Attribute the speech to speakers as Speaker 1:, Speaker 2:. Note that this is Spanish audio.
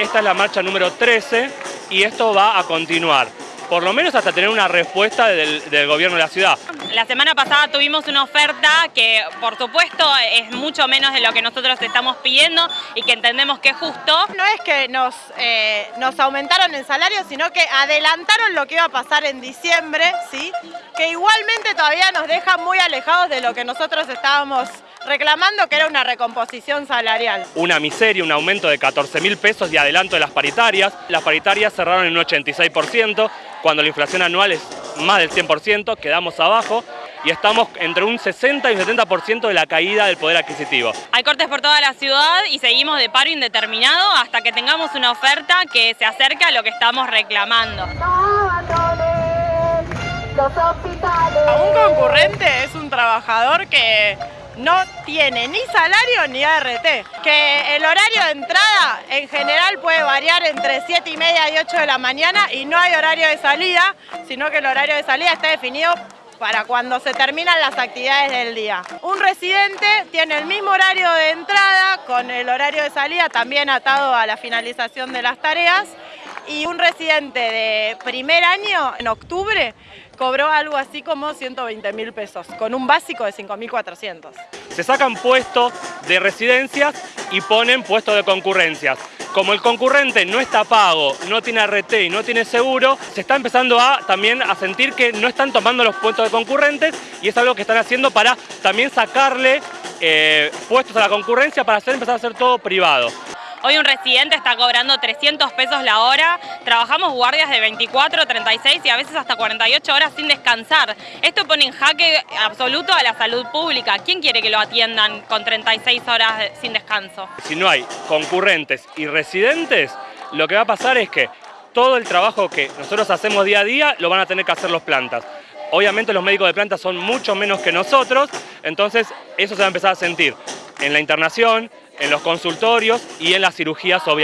Speaker 1: esta es la marcha número 13 y esto va a continuar por lo menos hasta tener una respuesta del, gobierno de la ciudad.
Speaker 2: La semana pasada tuvimos una oferta que por supuesto es mucho menos de lo que nosotros estamos pidiendo y que entendemos que es justo.
Speaker 3: No es que nos, eh, nos aumentaron el salario, sino que adelantaron lo que iba a pasar en diciembre, ¿sí? que igualmente todavía nos deja muy alejados de lo que nosotros estábamos reclamando que era una recomposición salarial.
Speaker 1: Una miseria, un aumento de 14 mil pesos de adelanto de las paritarias. Las paritarias cerraron en un 86%, cuando la inflación anual es más del 100%, quedamos abajo y estamos entre un 60 y un 70% de la caída del poder adquisitivo.
Speaker 2: Hay cortes por toda la ciudad y seguimos de paro indeterminado hasta que tengamos una oferta que se acerque a lo que estamos reclamando.
Speaker 3: Un concurrente es un trabajador que no tiene ni salario ni ART. Que el horario de entrada en general puede variar entre 7 y media y 8 de la mañana y no hay horario de salida, sino que el horario de salida está definido para cuando se terminan las actividades del día. Un residente tiene el mismo horario de entrada con el horario de salida también atado a la finalización de las tareas y un residente de primer año en octubre cobró algo así como 120 mil pesos, con un básico de 5.400.
Speaker 1: Se sacan puestos de residencias y ponen puestos de concurrencias. Como el concurrente no está pago, no tiene RT y no tiene seguro, se está empezando a también a sentir que no están tomando los puestos de concurrentes y es algo que están haciendo para también sacarle eh, puestos a la concurrencia para hacer, empezar a hacer todo privado.
Speaker 2: Hoy un residente está cobrando 300 pesos la hora, trabajamos guardias de 24, 36 y a veces hasta 48 horas sin descansar. Esto pone en jaque absoluto a la salud pública. ¿Quién quiere que lo atiendan con 36 horas sin descanso?
Speaker 1: Si no hay concurrentes y residentes, lo que va a pasar es que todo el trabajo que nosotros hacemos día a día lo van a tener que hacer los plantas. Obviamente los médicos de planta son mucho menos que nosotros, entonces eso se va a empezar a sentir en la internación, en los consultorios y en las cirugías obviamente.